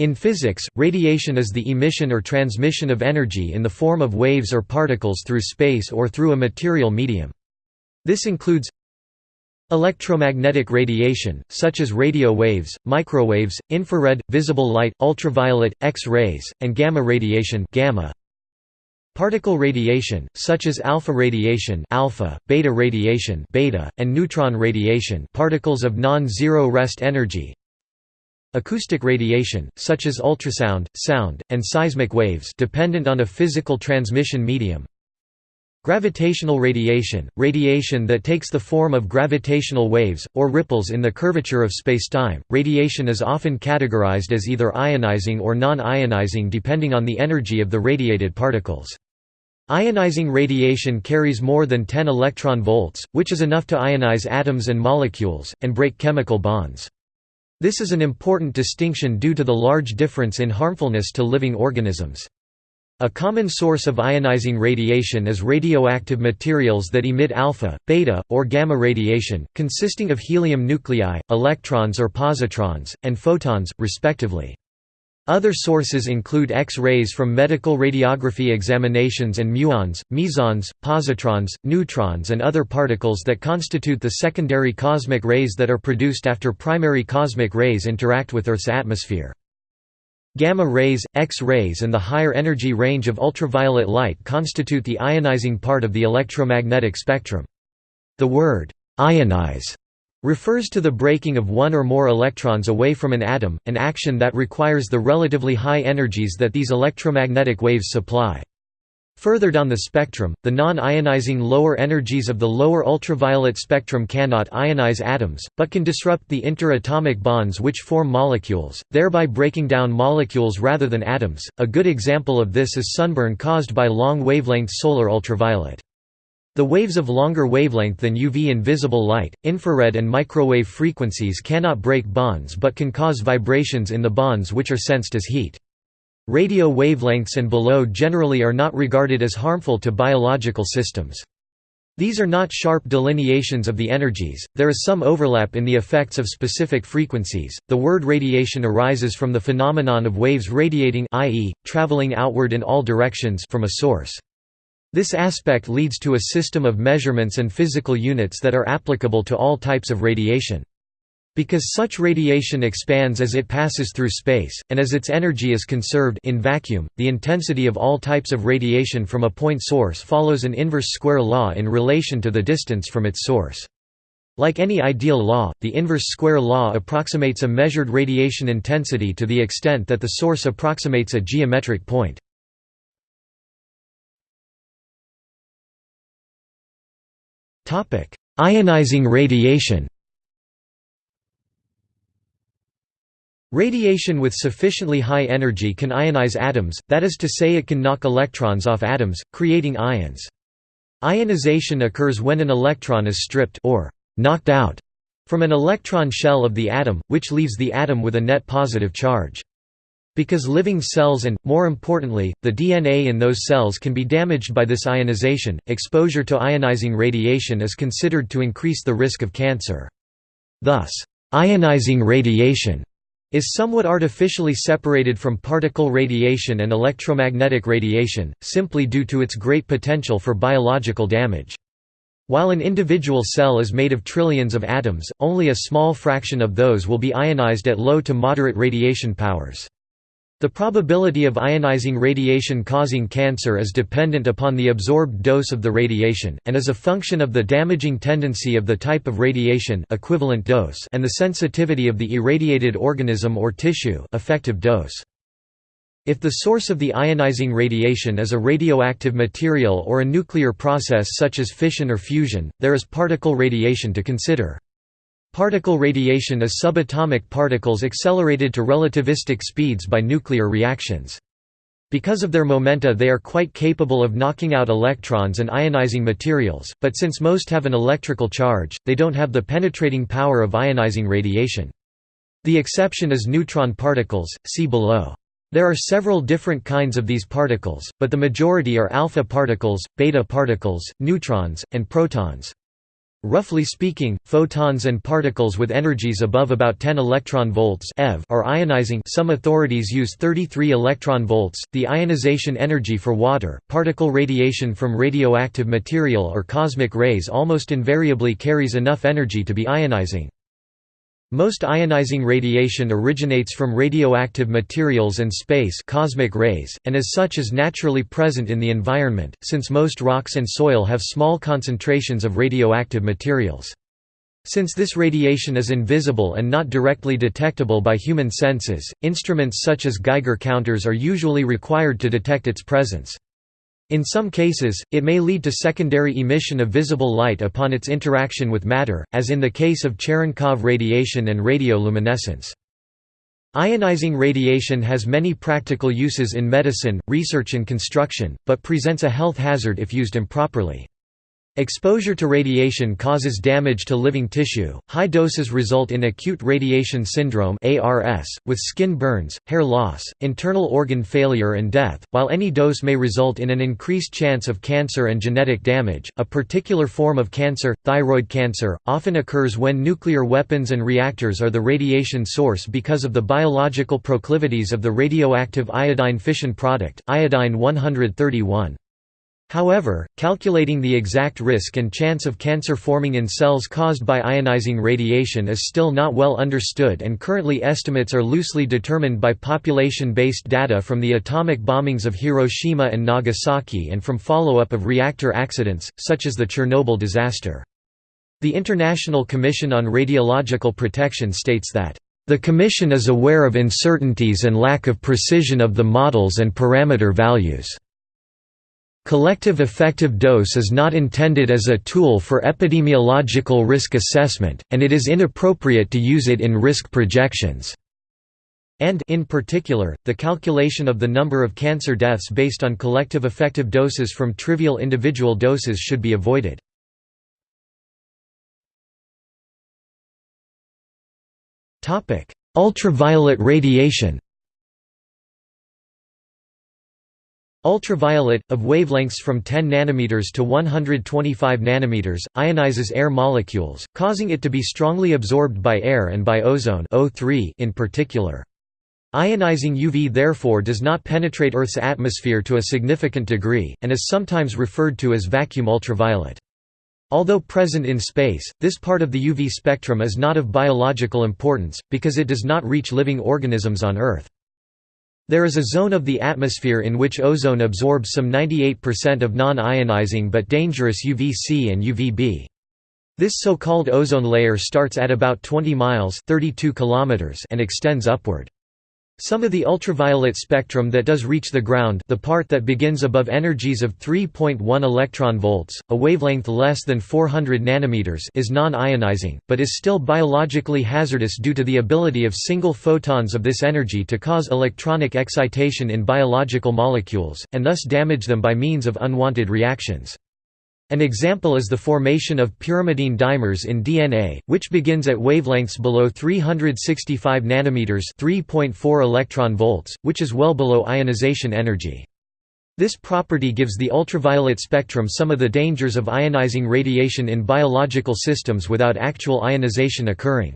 In physics, radiation is the emission or transmission of energy in the form of waves or particles through space or through a material medium. This includes electromagnetic radiation, such as radio waves, microwaves, infrared, visible light, ultraviolet, X-rays, and gamma radiation gamma. Particle radiation, such as alpha radiation alpha, beta radiation beta, and neutron radiation particles of non-zero rest energy Acoustic radiation, such as ultrasound, sound, and seismic waves dependent on a physical transmission medium. Gravitational radiation, radiation that takes the form of gravitational waves, or ripples in the curvature of spacetime. Radiation is often categorized as either ionizing or non-ionizing depending on the energy of the radiated particles. Ionizing radiation carries more than 10 electron volts, which is enough to ionize atoms and molecules, and break chemical bonds. This is an important distinction due to the large difference in harmfulness to living organisms. A common source of ionizing radiation is radioactive materials that emit alpha, beta, or gamma radiation, consisting of helium nuclei, electrons or positrons, and photons, respectively. Other sources include X-rays from medical radiography examinations and muons, mesons, positrons, neutrons and other particles that constitute the secondary cosmic rays that are produced after primary cosmic rays interact with Earth's atmosphere. Gamma rays, X-rays and the higher energy range of ultraviolet light constitute the ionizing part of the electromagnetic spectrum. The word, ionize refers to the breaking of one or more electrons away from an atom, an action that requires the relatively high energies that these electromagnetic waves supply. Further down the spectrum, the non-ionizing lower energies of the lower ultraviolet spectrum cannot ionize atoms, but can disrupt the interatomic bonds which form molecules, thereby breaking down molecules rather than atoms. A good example of this is sunburn caused by long wavelength solar ultraviolet. The waves of longer wavelength than UV invisible light, infrared and microwave frequencies cannot break bonds but can cause vibrations in the bonds which are sensed as heat. Radio wavelengths and below generally are not regarded as harmful to biological systems. These are not sharp delineations of the energies, there is some overlap in the effects of specific frequencies. The word radiation arises from the phenomenon of waves radiating i.e., traveling outward in all directions from a source. This aspect leads to a system of measurements and physical units that are applicable to all types of radiation. Because such radiation expands as it passes through space, and as its energy is conserved in vacuum, the intensity of all types of radiation from a point source follows an inverse square law in relation to the distance from its source. Like any ideal law, the inverse square law approximates a measured radiation intensity to the extent that the source approximates a geometric point. Ionizing radiation Radiation with sufficiently high energy can ionize atoms, that is to say it can knock electrons off atoms, creating ions. Ionization occurs when an electron is stripped or knocked out from an electron shell of the atom, which leaves the atom with a net positive charge. Because living cells and, more importantly, the DNA in those cells can be damaged by this ionization, exposure to ionizing radiation is considered to increase the risk of cancer. Thus, ionizing radiation is somewhat artificially separated from particle radiation and electromagnetic radiation, simply due to its great potential for biological damage. While an individual cell is made of trillions of atoms, only a small fraction of those will be ionized at low to moderate radiation powers. The probability of ionizing radiation causing cancer is dependent upon the absorbed dose of the radiation, and is a function of the damaging tendency of the type of radiation equivalent dose and the sensitivity of the irradiated organism or tissue effective dose. If the source of the ionizing radiation is a radioactive material or a nuclear process such as fission or fusion, there is particle radiation to consider. Particle radiation is subatomic particles accelerated to relativistic speeds by nuclear reactions. Because of their momenta they are quite capable of knocking out electrons and ionizing materials, but since most have an electrical charge, they don't have the penetrating power of ionizing radiation. The exception is neutron particles, see below. There are several different kinds of these particles, but the majority are alpha particles, beta particles, neutrons, and protons. Roughly speaking, photons and particles with energies above about 10 electron volts eV are ionizing some authorities use 33 electron volts. The ionization energy for water, particle radiation from radioactive material or cosmic rays almost invariably carries enough energy to be ionizing. Most ionizing radiation originates from radioactive materials and space cosmic rays, and as such is naturally present in the environment, since most rocks and soil have small concentrations of radioactive materials. Since this radiation is invisible and not directly detectable by human senses, instruments such as Geiger counters are usually required to detect its presence. In some cases, it may lead to secondary emission of visible light upon its interaction with matter, as in the case of Cherenkov radiation and radioluminescence. Ionizing radiation has many practical uses in medicine, research and construction, but presents a health hazard if used improperly. Exposure to radiation causes damage to living tissue. High doses result in acute radiation syndrome (ARS) with skin burns, hair loss, internal organ failure and death. While any dose may result in an increased chance of cancer and genetic damage, a particular form of cancer, thyroid cancer, often occurs when nuclear weapons and reactors are the radiation source because of the biological proclivities of the radioactive iodine fission product, iodine 131. However, calculating the exact risk and chance of cancer forming in cells caused by ionizing radiation is still not well understood and currently estimates are loosely determined by population-based data from the atomic bombings of Hiroshima and Nagasaki and from follow-up of reactor accidents, such as the Chernobyl disaster. The International Commission on Radiological Protection states that the Commission is aware of uncertainties and lack of precision of the models and parameter values. Collective effective dose is not intended as a tool for epidemiological risk assessment, and it is inappropriate to use it in risk projections. And in particular, the calculation of the number of cancer deaths based on collective effective doses from trivial individual doses should be avoided. Ultraviolet radiation Ultraviolet, of wavelengths from 10 nanometers to 125 nanometers, ionizes air molecules, causing it to be strongly absorbed by air and by ozone O3 in particular. Ionizing UV therefore does not penetrate Earth's atmosphere to a significant degree, and is sometimes referred to as vacuum ultraviolet. Although present in space, this part of the UV spectrum is not of biological importance, because it does not reach living organisms on Earth. There is a zone of the atmosphere in which ozone absorbs some 98% of non-ionizing but dangerous UVC and UVB. This so-called ozone layer starts at about 20 miles 32 kilometers and extends upward. Some of the ultraviolet spectrum that does reach the ground the part that begins above energies of 3.1 electron volts, a wavelength less than 400 nanometers is non-ionizing, but is still biologically hazardous due to the ability of single photons of this energy to cause electronic excitation in biological molecules, and thus damage them by means of unwanted reactions. An example is the formation of pyrimidine dimers in DNA, which begins at wavelengths below 365 nanometers (3.4 electron volts), which is well below ionization energy. This property gives the ultraviolet spectrum some of the dangers of ionizing radiation in biological systems without actual ionization occurring.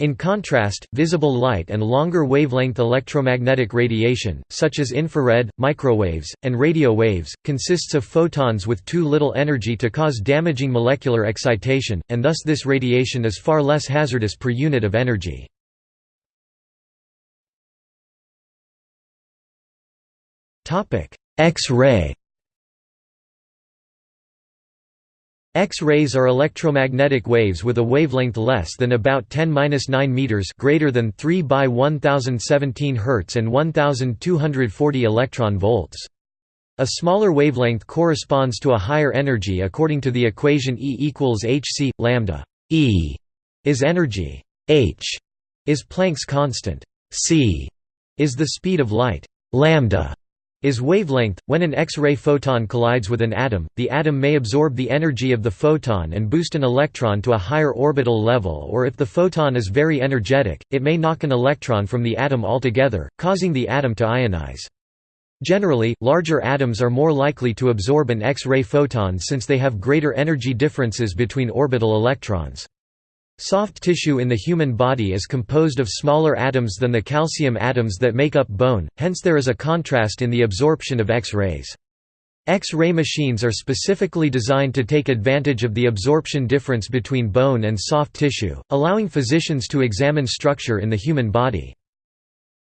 In contrast, visible light and longer wavelength electromagnetic radiation, such as infrared, microwaves, and radio waves, consists of photons with too little energy to cause damaging molecular excitation, and thus this radiation is far less hazardous per unit of energy. X-ray X-rays are electromagnetic waves with a wavelength less than about 10-9 meters greater than 3 by 1017 Hz and 1240 electron volts. A smaller wavelength corresponds to a higher energy according to the equation E equals hc lambda. E is energy. H is Planck's constant. c is the speed of light. Lambda is wavelength. When an X-ray photon collides with an atom, the atom may absorb the energy of the photon and boost an electron to a higher orbital level or if the photon is very energetic, it may knock an electron from the atom altogether, causing the atom to ionize. Generally, larger atoms are more likely to absorb an X-ray photon since they have greater energy differences between orbital electrons. Soft tissue in the human body is composed of smaller atoms than the calcium atoms that make up bone, hence there is a contrast in the absorption of X-rays. X-ray machines are specifically designed to take advantage of the absorption difference between bone and soft tissue, allowing physicians to examine structure in the human body.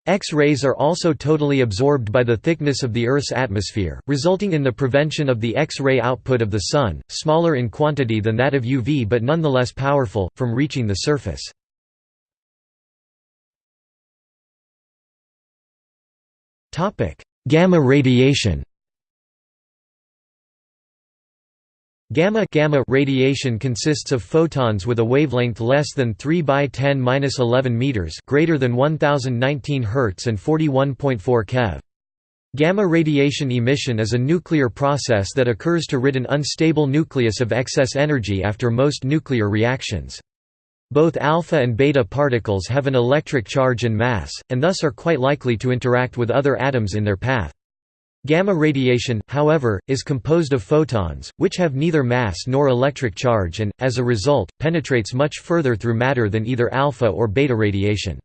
X-rays are also totally absorbed by the thickness of the Earth's atmosphere, resulting in the prevention of the X-ray output of the Sun, smaller in quantity than that of UV but nonetheless powerful, from reaching the surface. Gamma radiation Gamma, gamma radiation consists of photons with a wavelength less than 3 by 10^-11 meters, greater than 1019 Hz and 41.4 keV. Gamma radiation emission is a nuclear process that occurs to rid an unstable nucleus of excess energy after most nuclear reactions. Both alpha and beta particles have an electric charge and mass, and thus are quite likely to interact with other atoms in their path. Gamma radiation, however, is composed of photons, which have neither mass nor electric charge and, as a result, penetrates much further through matter than either alpha or beta radiation.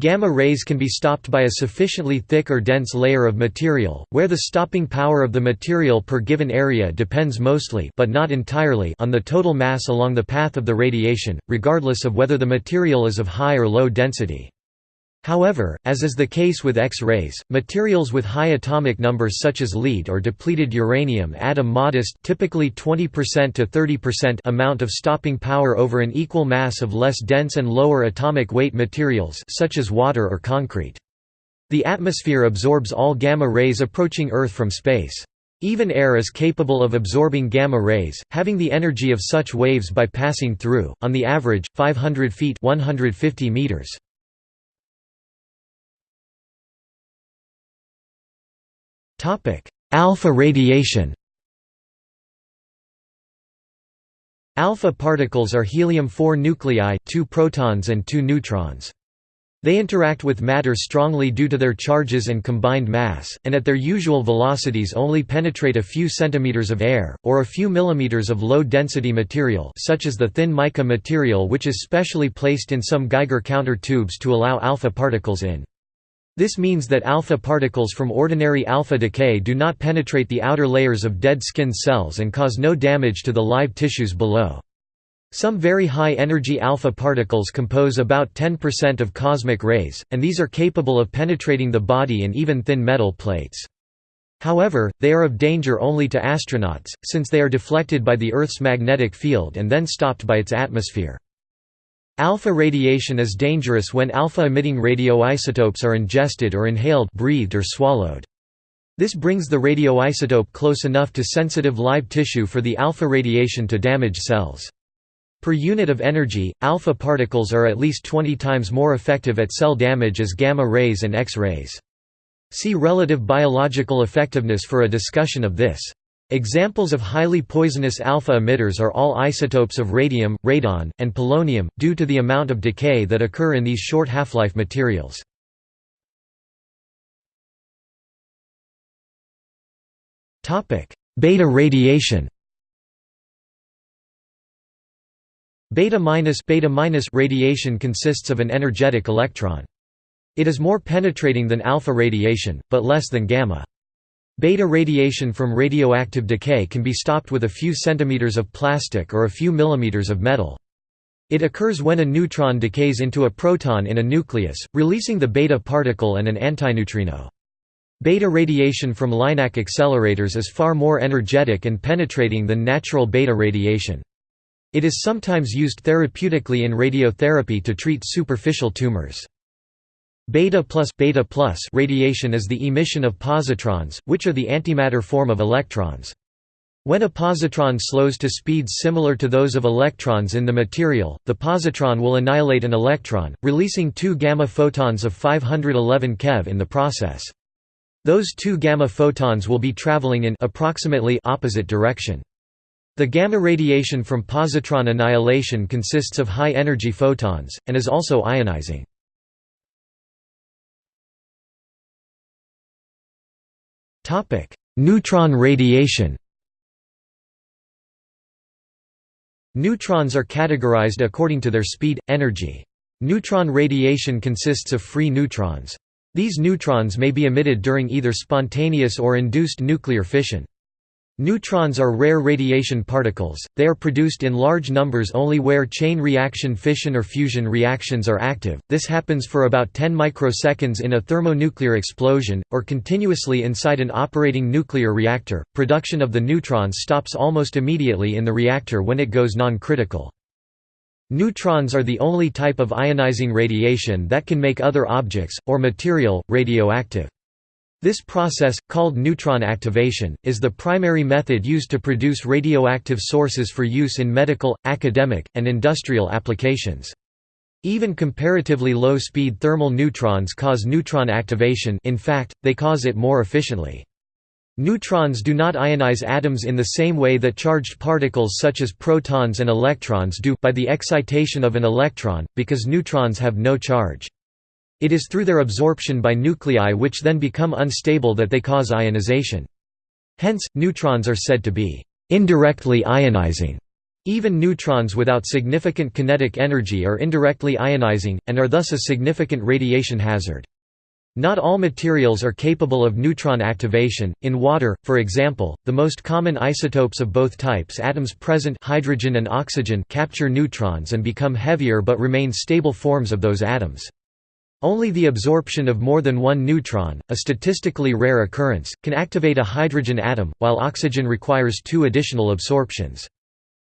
Gamma rays can be stopped by a sufficiently thick or dense layer of material, where the stopping power of the material per given area depends mostly but not entirely on the total mass along the path of the radiation, regardless of whether the material is of high or low density. However, as is the case with X-rays, materials with high atomic numbers such as lead or depleted uranium add a modest typically 20% to 30% amount of stopping power over an equal mass of less dense and lower atomic weight materials such as water or concrete. The atmosphere absorbs all gamma rays approaching Earth from space. Even air is capable of absorbing gamma rays, having the energy of such waves by passing through, on the average, 500 feet 150 meters. Alpha radiation Alpha particles are helium-4 nuclei, two protons and two neutrons. They interact with matter strongly due to their charges and combined mass, and at their usual velocities only penetrate a few centimeters of air, or a few millimeters of low-density material such as the thin mica material which is specially placed in some Geiger counter tubes to allow alpha particles in. This means that alpha particles from ordinary alpha decay do not penetrate the outer layers of dead skin cells and cause no damage to the live tissues below. Some very high-energy alpha particles compose about 10% of cosmic rays, and these are capable of penetrating the body and even thin metal plates. However, they are of danger only to astronauts, since they are deflected by the Earth's magnetic field and then stopped by its atmosphere. Alpha radiation is dangerous when alpha-emitting radioisotopes are ingested or inhaled breathed or swallowed. This brings the radioisotope close enough to sensitive live tissue for the alpha radiation to damage cells. Per unit of energy, alpha particles are at least 20 times more effective at cell damage as gamma rays and X-rays. See relative biological effectiveness for a discussion of this. Examples of highly poisonous alpha emitters are all isotopes of radium, radon, and polonium, due to the amount of decay that occur in these short half-life materials. Beta radiation Beta minus beta minus radiation consists of an energetic electron. It is more penetrating than alpha radiation, but less than gamma. Beta radiation from radioactive decay can be stopped with a few centimeters of plastic or a few millimeters of metal. It occurs when a neutron decays into a proton in a nucleus, releasing the beta particle and an antineutrino. Beta radiation from LINAC accelerators is far more energetic and penetrating than natural beta radiation. It is sometimes used therapeutically in radiotherapy to treat superficial tumors. Beta plus beta plus radiation is the emission of positrons, which are the antimatter form of electrons. When a positron slows to speeds similar to those of electrons in the material, the positron will annihilate an electron, releasing two gamma photons of 511 keV in the process. Those two gamma photons will be traveling in approximately opposite direction. The gamma radiation from positron annihilation consists of high-energy photons, and is also ionizing. Neutron radiation Neutrons are categorized according to their speed, energy. Neutron radiation consists of free neutrons. These neutrons may be emitted during either spontaneous or induced nuclear fission. Neutrons are rare radiation particles, they are produced in large numbers only where chain reaction fission or fusion reactions are active, this happens for about 10 microseconds in a thermonuclear explosion, or continuously inside an operating nuclear reactor. Production of the neutron stops almost immediately in the reactor when it goes non-critical. Neutrons are the only type of ionizing radiation that can make other objects, or material, radioactive. This process, called neutron activation, is the primary method used to produce radioactive sources for use in medical, academic, and industrial applications. Even comparatively low-speed thermal neutrons cause neutron activation in fact, they cause it more efficiently. Neutrons do not ionize atoms in the same way that charged particles such as protons and electrons do by the excitation of an electron, because neutrons have no charge. It is through their absorption by nuclei which then become unstable that they cause ionization. Hence, neutrons are said to be indirectly ionizing. Even neutrons without significant kinetic energy are indirectly ionizing, and are thus a significant radiation hazard. Not all materials are capable of neutron activation. In water, for example, the most common isotopes of both types atoms present hydrogen and oxygen capture neutrons and become heavier but remain stable forms of those atoms. Only the absorption of more than one neutron, a statistically rare occurrence, can activate a hydrogen atom, while oxygen requires two additional absorptions.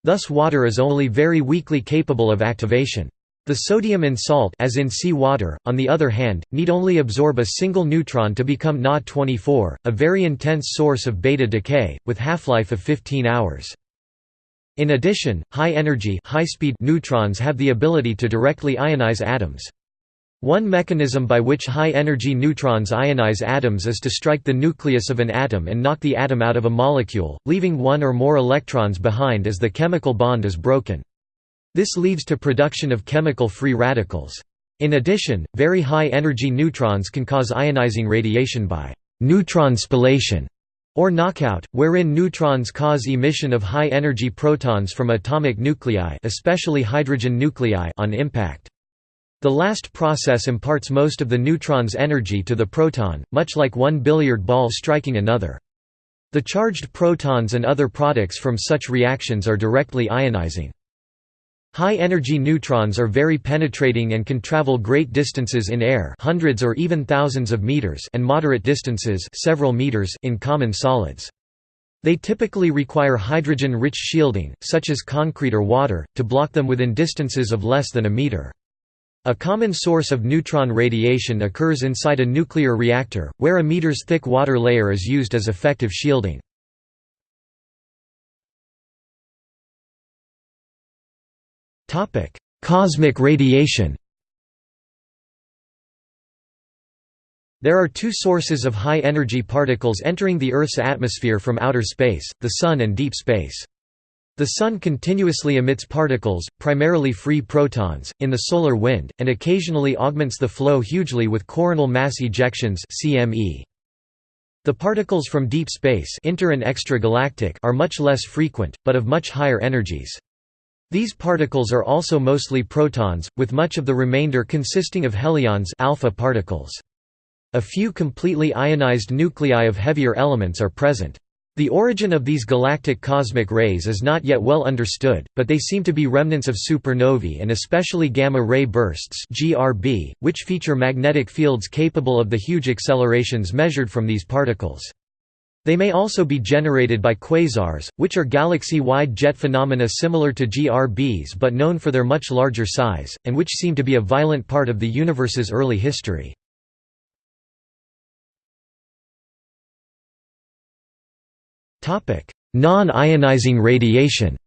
Thus water is only very weakly capable of activation. The sodium in salt as in sea water, on the other hand, need only absorb a single neutron to become Na-24, a very intense source of beta decay, with half-life of 15 hours. In addition, high-energy high-speed neutrons have the ability to directly ionize atoms. One mechanism by which high-energy neutrons ionize atoms is to strike the nucleus of an atom and knock the atom out of a molecule, leaving one or more electrons behind as the chemical bond is broken. This leads to production of chemical free radicals. In addition, very high-energy neutrons can cause ionizing radiation by neutron spallation or knockout, wherein neutrons cause emission of high-energy protons from atomic nuclei especially hydrogen nuclei on impact. The last process imparts most of the neutron's energy to the proton, much like one billiard ball striking another. The charged protons and other products from such reactions are directly ionizing. High-energy neutrons are very penetrating and can travel great distances in air hundreds or even thousands of meters and moderate distances several meters in common solids. They typically require hydrogen-rich shielding, such as concrete or water, to block them within distances of less than a meter. A common source of neutron radiation occurs inside a nuclear reactor, where a meter's thick water layer is used as effective shielding. Cosmic radiation There are two sources of high-energy particles entering the Earth's atmosphere from outer space, the Sun and deep space. The Sun continuously emits particles, primarily free protons, in the solar wind, and occasionally augments the flow hugely with coronal mass ejections CME. The particles from deep space inter and extragalactic are much less frequent, but of much higher energies. These particles are also mostly protons, with much of the remainder consisting of helions alpha particles. A few completely ionized nuclei of heavier elements are present. The origin of these galactic cosmic rays is not yet well understood, but they seem to be remnants of supernovae and especially gamma-ray bursts (GRB), which feature magnetic fields capable of the huge accelerations measured from these particles. They may also be generated by quasars, which are galaxy-wide jet phenomena similar to GRBs but known for their much larger size, and which seem to be a violent part of the universe's early history. Non-ionizing radiation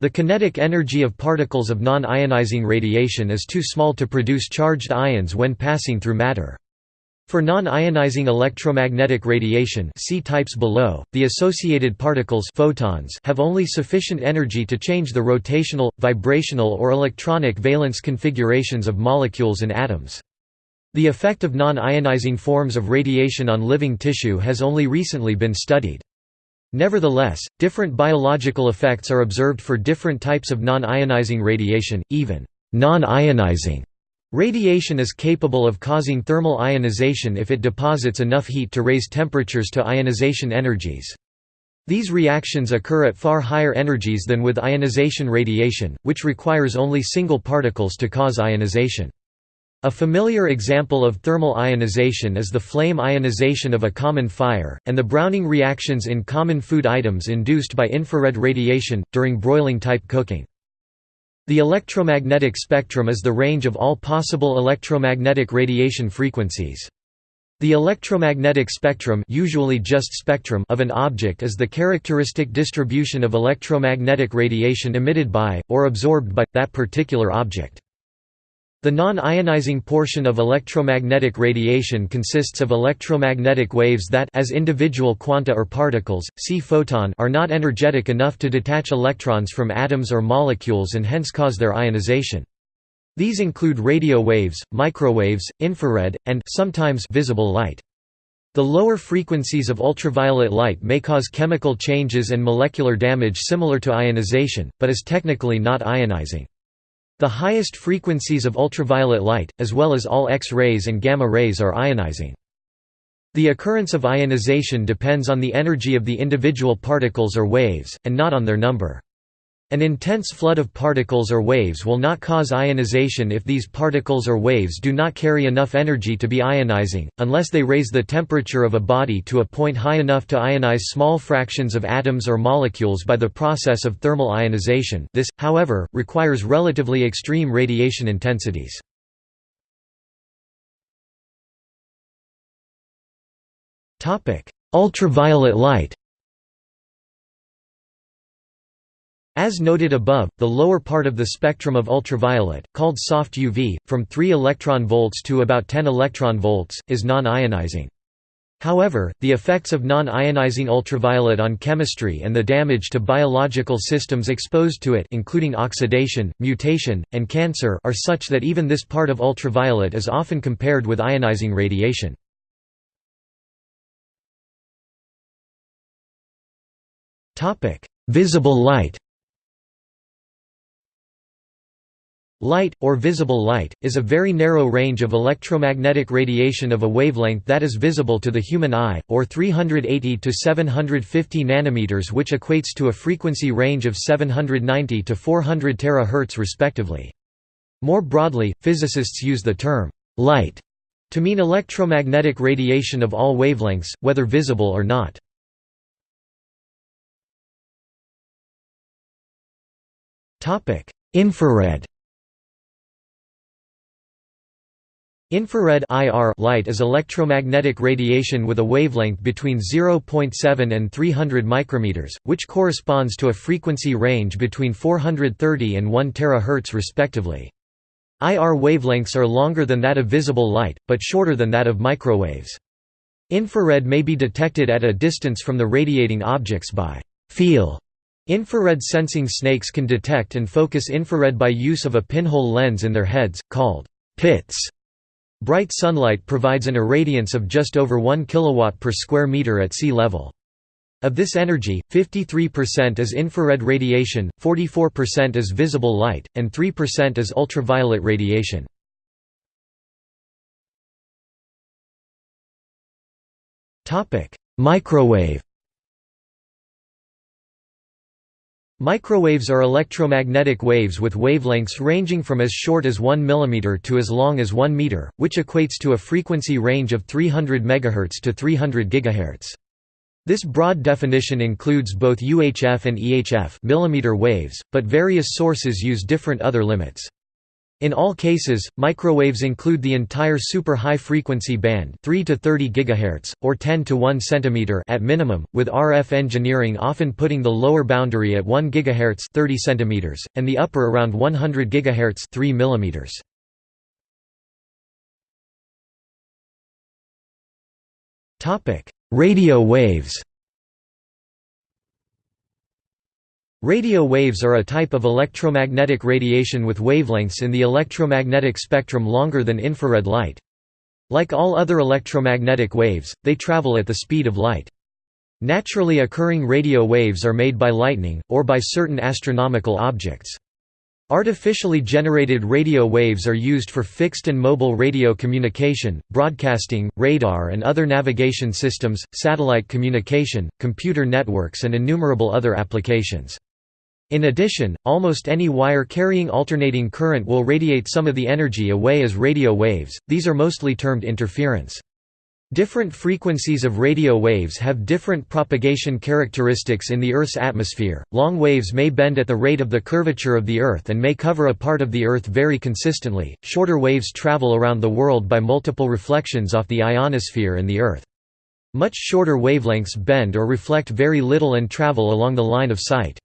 The kinetic energy of particles of non-ionizing radiation is too small to produce charged ions when passing through matter. For non-ionizing electromagnetic radiation see types below, the associated particles photons have only sufficient energy to change the rotational, vibrational or electronic valence configurations of molecules and atoms. The effect of non-ionizing forms of radiation on living tissue has only recently been studied. Nevertheless, different biological effects are observed for different types of non-ionizing radiation, even non-ionizing Radiation is capable of causing thermal ionization if it deposits enough heat to raise temperatures to ionization energies. These reactions occur at far higher energies than with ionization radiation, which requires only single particles to cause ionization. A familiar example of thermal ionization is the flame ionization of a common fire, and the browning reactions in common food items induced by infrared radiation, during broiling-type cooking. The electromagnetic spectrum is the range of all possible electromagnetic radiation frequencies. The electromagnetic spectrum, usually just spectrum of an object is the characteristic distribution of electromagnetic radiation emitted by, or absorbed by, that particular object. The non-ionizing portion of electromagnetic radiation consists of electromagnetic waves that as individual quanta or particles, see photon are not energetic enough to detach electrons from atoms or molecules and hence cause their ionization. These include radio waves, microwaves, infrared, and sometimes visible light. The lower frequencies of ultraviolet light may cause chemical changes and molecular damage similar to ionization, but is technically not ionizing. The highest frequencies of ultraviolet light, as well as all X-rays and gamma rays are ionizing. The occurrence of ionization depends on the energy of the individual particles or waves, and not on their number. An intense flood of particles or waves will not cause ionization if these particles or waves do not carry enough energy to be ionizing, unless they raise the temperature of a body to a point high enough to ionize small fractions of atoms or molecules by the process of thermal ionization this, however, requires relatively extreme radiation intensities. Ultraviolet light As noted above, the lower part of the spectrum of ultraviolet, called soft UV, from 3 electron volts to about 10 electron volts, is non-ionizing. However, the effects of non-ionizing ultraviolet on chemistry and the damage to biological systems exposed to it including oxidation, mutation, and cancer are such that even this part of ultraviolet is often compared with ionizing radiation. Visible light Light, or visible light, is a very narrow range of electromagnetic radiation of a wavelength that is visible to the human eye, or 380 to 750 nanometers which equates to a frequency range of 790 to 400 terahertz respectively. More broadly, physicists use the term, light, to mean electromagnetic radiation of all wavelengths, whether visible or not. Infrared Infrared IR light is electromagnetic radiation with a wavelength between 0.7 and 300 micrometers, which corresponds to a frequency range between 430 and 1 terahertz respectively. IR wavelengths are longer than that of visible light, but shorter than that of microwaves. Infrared may be detected at a distance from the radiating objects by feel. Infrared sensing snakes can detect and focus infrared by use of a pinhole lens in their heads, called pits. Bright sunlight provides an irradiance of just over 1 kW per square meter at sea level. Of this energy, 53% is infrared radiation, 44% is visible light, and 3% is ultraviolet radiation. Microwave Microwaves are electromagnetic waves with wavelengths ranging from as short as 1 mm to as long as 1 meter, which equates to a frequency range of 300 MHz to 300 GHz. This broad definition includes both UHF and EHF millimeter waves, but various sources use different other limits. In all cases, microwaves include the entire super high frequency band 3 to 30 GHz, or 10 to 1 cm at minimum, with RF engineering often putting the lower boundary at 1 GHz 30 cm, and the upper around 100 GHz 3 mm. Radio waves Radio waves are a type of electromagnetic radiation with wavelengths in the electromagnetic spectrum longer than infrared light. Like all other electromagnetic waves, they travel at the speed of light. Naturally occurring radio waves are made by lightning, or by certain astronomical objects. Artificially generated radio waves are used for fixed and mobile radio communication, broadcasting, radar and other navigation systems, satellite communication, computer networks and innumerable other applications. In addition, almost any wire carrying alternating current will radiate some of the energy away as radio waves, these are mostly termed interference. Different frequencies of radio waves have different propagation characteristics in the Earth's atmosphere. Long waves may bend at the rate of the curvature of the Earth and may cover a part of the Earth very consistently. Shorter waves travel around the world by multiple reflections off the ionosphere and the Earth. Much shorter wavelengths bend or reflect very little and travel along the line of sight.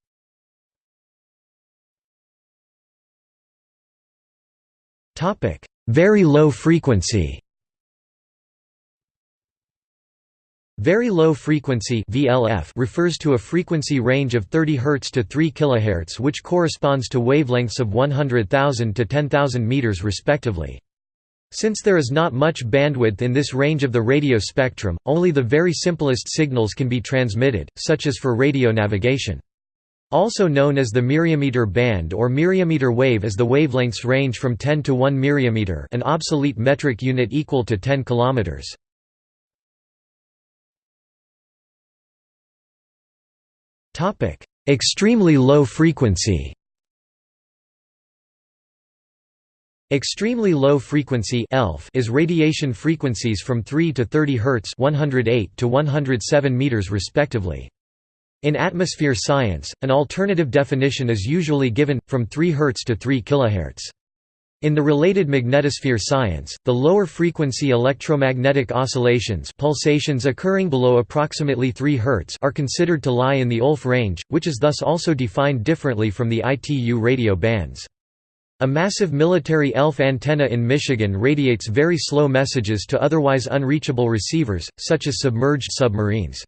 Very low frequency Very low frequency VLF refers to a frequency range of 30 Hz to 3 kHz which corresponds to wavelengths of 100,000 to 10,000 meters respectively. Since there is not much bandwidth in this range of the radio spectrum, only the very simplest signals can be transmitted, such as for radio navigation. Also known as the myriameter band or myriameter wave as the wavelengths range from 10 to 1 myriameter an obsolete metric unit equal to 10 km. Extremely low frequency Extremely low frequency ELF is radiation frequencies from 3 to 30 Hz 108 to 107 meters respectively. In atmosphere science, an alternative definition is usually given, from 3 Hz to 3 kHz. In the related magnetosphere science, the lower frequency electromagnetic oscillations pulsations occurring below approximately 3 Hz are considered to lie in the ULF range, which is thus also defined differently from the ITU radio bands. A massive military ELF antenna in Michigan radiates very slow messages to otherwise unreachable receivers, such as submerged submarines.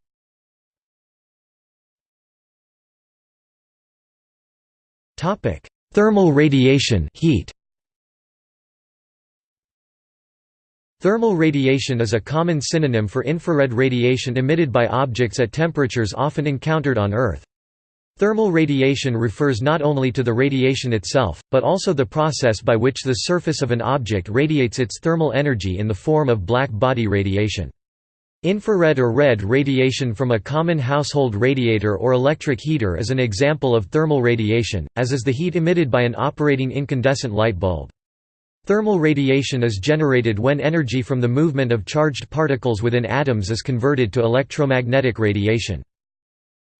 Thermal radiation heat. Thermal radiation is a common synonym for infrared radiation emitted by objects at temperatures often encountered on Earth. Thermal radiation refers not only to the radiation itself, but also the process by which the surface of an object radiates its thermal energy in the form of black body radiation. Infrared or red radiation from a common household radiator or electric heater is an example of thermal radiation, as is the heat emitted by an operating incandescent light bulb. Thermal radiation is generated when energy from the movement of charged particles within atoms is converted to electromagnetic radiation.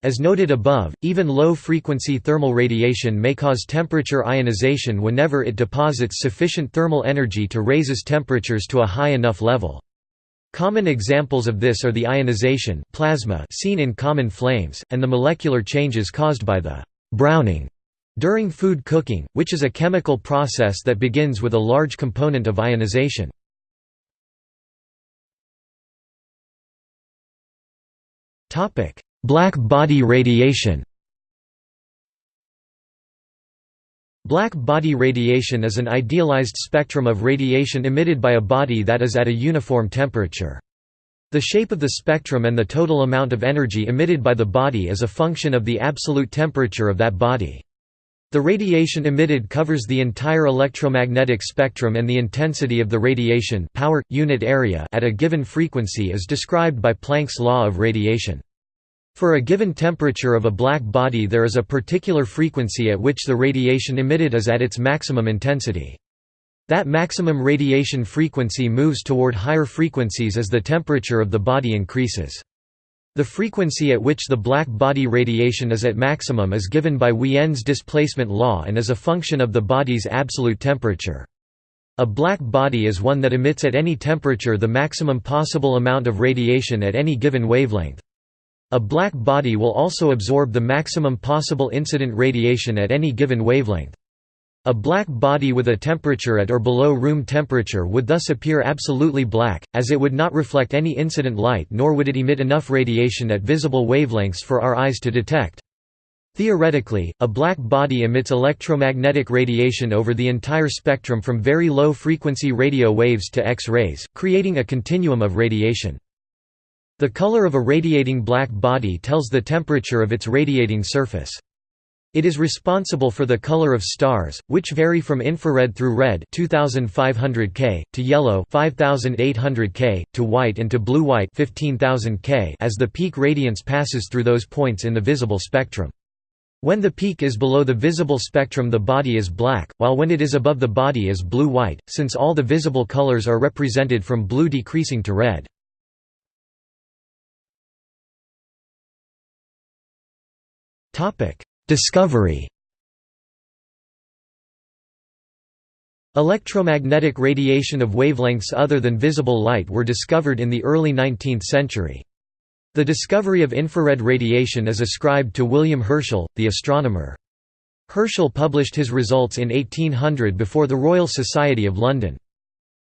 As noted above, even low-frequency thermal radiation may cause temperature ionization whenever it deposits sufficient thermal energy to raises temperatures to a high enough level. Common examples of this are the ionization plasma seen in common flames, and the molecular changes caused by the «browning» during food cooking, which is a chemical process that begins with a large component of ionization. Black body radiation Black body radiation is an idealized spectrum of radiation emitted by a body that is at a uniform temperature. The shape of the spectrum and the total amount of energy emitted by the body is a function of the absolute temperature of that body. The radiation emitted covers the entire electromagnetic spectrum and the intensity of the radiation power, unit area at a given frequency is described by Planck's law of radiation. For a given temperature of a black body there is a particular frequency at which the radiation emitted is at its maximum intensity. That maximum radiation frequency moves toward higher frequencies as the temperature of the body increases. The frequency at which the black body radiation is at maximum is given by Wien's displacement law and is a function of the body's absolute temperature. A black body is one that emits at any temperature the maximum possible amount of radiation at any given wavelength. A black body will also absorb the maximum possible incident radiation at any given wavelength. A black body with a temperature at or below room temperature would thus appear absolutely black, as it would not reflect any incident light nor would it emit enough radiation at visible wavelengths for our eyes to detect. Theoretically, a black body emits electromagnetic radiation over the entire spectrum from very low-frequency radio waves to X-rays, creating a continuum of radiation. The color of a radiating black body tells the temperature of its radiating surface. It is responsible for the color of stars, which vary from infrared through red 2500 K, to yellow 5800 K, to white and to blue-white 15000 K as the peak radiance passes through those points in the visible spectrum. When the peak is below the visible spectrum the body is black, while when it is above the body is blue-white, since all the visible colors are represented from blue decreasing to red. Discovery Electromagnetic radiation of wavelengths other than visible light were discovered in the early 19th century. The discovery of infrared radiation is ascribed to William Herschel, the astronomer. Herschel published his results in 1800 before the Royal Society of London.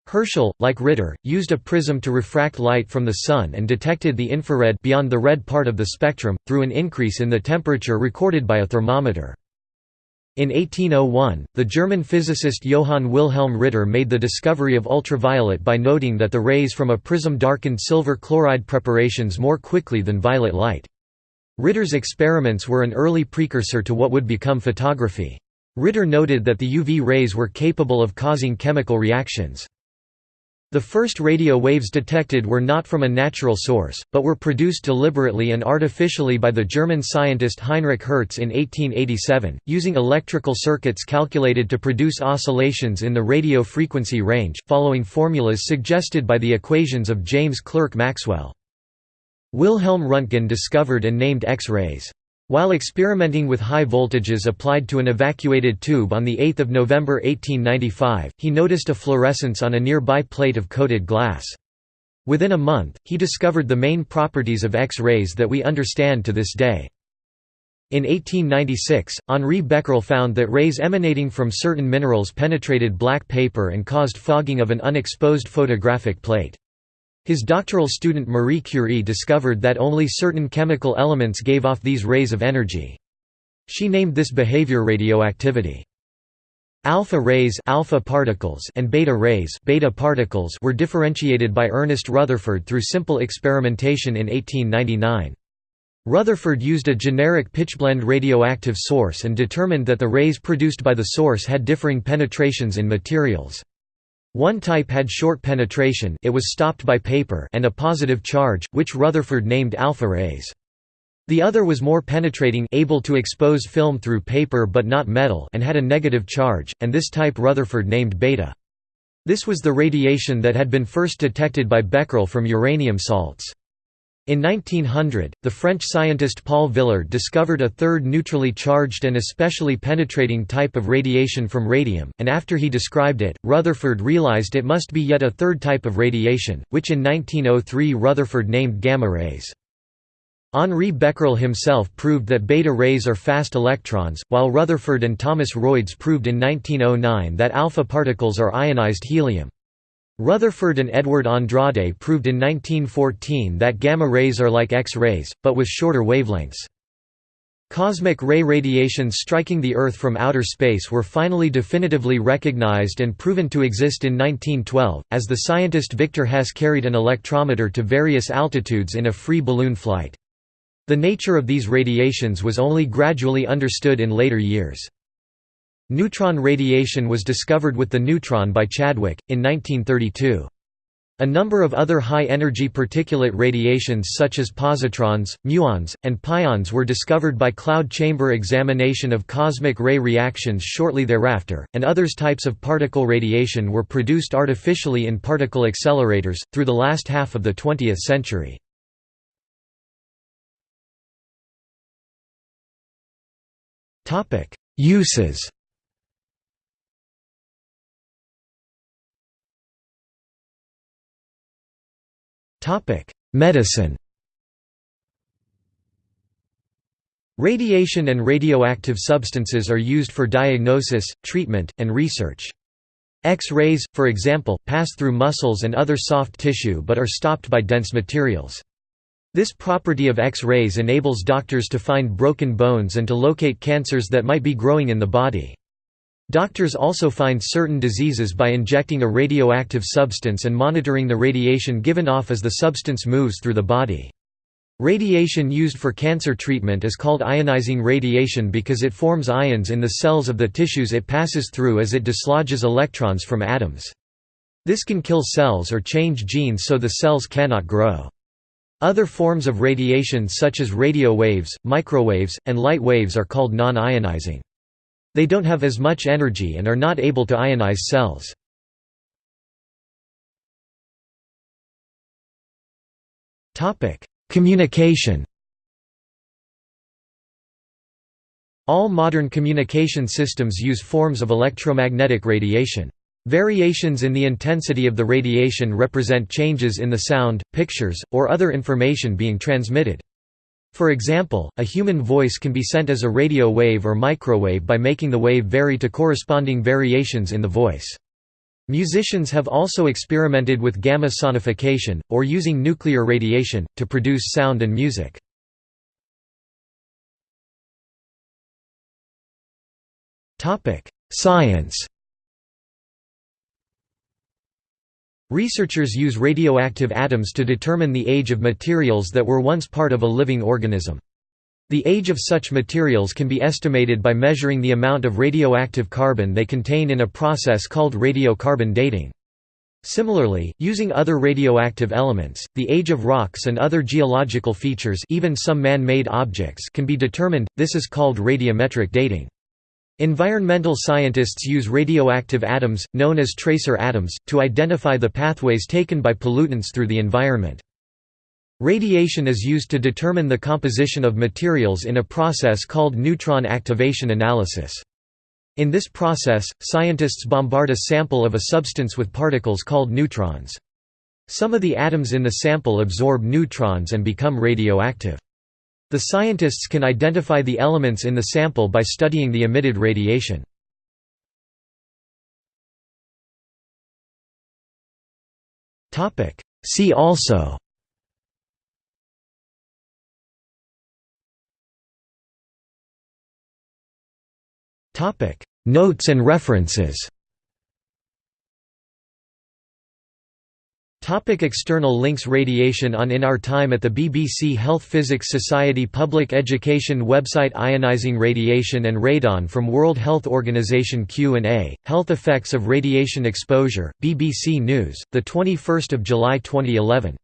Herschel, like Ritter, used a prism to refract light from the Sun and detected the infrared beyond the red part of the spectrum, through an increase in the temperature recorded by a thermometer. In 1801, the German physicist Johann Wilhelm Ritter made the discovery of ultraviolet by noting that the rays from a prism darkened silver chloride preparations more quickly than violet light. Ritter's experiments were an early precursor to what would become photography. Ritter noted that the UV rays were capable of causing chemical reactions. The first radio waves detected were not from a natural source, but were produced deliberately and artificially by the German scientist Heinrich Hertz in 1887, using electrical circuits calculated to produce oscillations in the radio frequency range, following formulas suggested by the equations of James Clerk Maxwell. Wilhelm Röntgen discovered and named X-rays. While experimenting with high voltages applied to an evacuated tube on 8 November 1895, he noticed a fluorescence on a nearby plate of coated glass. Within a month, he discovered the main properties of X-rays that we understand to this day. In 1896, Henri Becquerel found that rays emanating from certain minerals penetrated black paper and caused fogging of an unexposed photographic plate. His doctoral student Marie Curie discovered that only certain chemical elements gave off these rays of energy. She named this behavior radioactivity. Alpha rays alpha particles and beta rays beta particles were differentiated by Ernest Rutherford through simple experimentation in 1899. Rutherford used a generic pitchblende radioactive source and determined that the rays produced by the source had differing penetrations in materials. One type had short penetration it was stopped by paper and a positive charge, which Rutherford named alpha rays. The other was more penetrating able to expose film through paper but not metal and had a negative charge, and this type Rutherford named beta. This was the radiation that had been first detected by Becquerel from uranium salts. In 1900, the French scientist Paul Villard discovered a third neutrally charged and especially penetrating type of radiation from radium, and after he described it, Rutherford realized it must be yet a third type of radiation, which in 1903 Rutherford named gamma rays. Henri Becquerel himself proved that beta rays are fast electrons, while Rutherford and Thomas Royds proved in 1909 that alpha particles are ionized helium. Rutherford and Edward Andrade proved in 1914 that gamma rays are like X-rays, but with shorter wavelengths. Cosmic ray radiations striking the Earth from outer space were finally definitively recognized and proven to exist in 1912, as the scientist Victor Hess carried an electrometer to various altitudes in a free balloon flight. The nature of these radiations was only gradually understood in later years. Neutron radiation was discovered with the neutron by Chadwick, in 1932. A number of other high-energy particulate radiations such as positrons, muons, and pions were discovered by cloud chamber examination of cosmic ray reactions shortly thereafter, and others types of particle radiation were produced artificially in particle accelerators, through the last half of the 20th century. Uses Medicine Radiation and radioactive substances are used for diagnosis, treatment, and research. X-rays, for example, pass through muscles and other soft tissue but are stopped by dense materials. This property of X-rays enables doctors to find broken bones and to locate cancers that might be growing in the body. Doctors also find certain diseases by injecting a radioactive substance and monitoring the radiation given off as the substance moves through the body. Radiation used for cancer treatment is called ionizing radiation because it forms ions in the cells of the tissues it passes through as it dislodges electrons from atoms. This can kill cells or change genes so the cells cannot grow. Other forms of radiation such as radio waves, microwaves, and light waves are called non-ionizing. They don't have as much energy and are not able to ionize cells. Communication All modern communication systems use forms of electromagnetic radiation. Variations in the intensity of the radiation represent changes in the sound, pictures, or other information being transmitted. For example, a human voice can be sent as a radio wave or microwave by making the wave vary to corresponding variations in the voice. Musicians have also experimented with gamma sonification, or using nuclear radiation, to produce sound and music. Science Researchers use radioactive atoms to determine the age of materials that were once part of a living organism. The age of such materials can be estimated by measuring the amount of radioactive carbon they contain in a process called radiocarbon dating. Similarly, using other radioactive elements, the age of rocks and other geological features even some man-made objects can be determined, this is called radiometric dating. Environmental scientists use radioactive atoms, known as tracer atoms, to identify the pathways taken by pollutants through the environment. Radiation is used to determine the composition of materials in a process called neutron activation analysis. In this process, scientists bombard a sample of a substance with particles called neutrons. Some of the atoms in the sample absorb neutrons and become radioactive. The scientists can identify the elements in the sample by studying the emitted radiation. See also Notes and references Topic external links Radiation on In Our Time at the BBC Health Physics Society Public Education website Ionizing radiation and radon from World Health Organization Q&A, Health Effects of Radiation Exposure, BBC News, 21 July 2011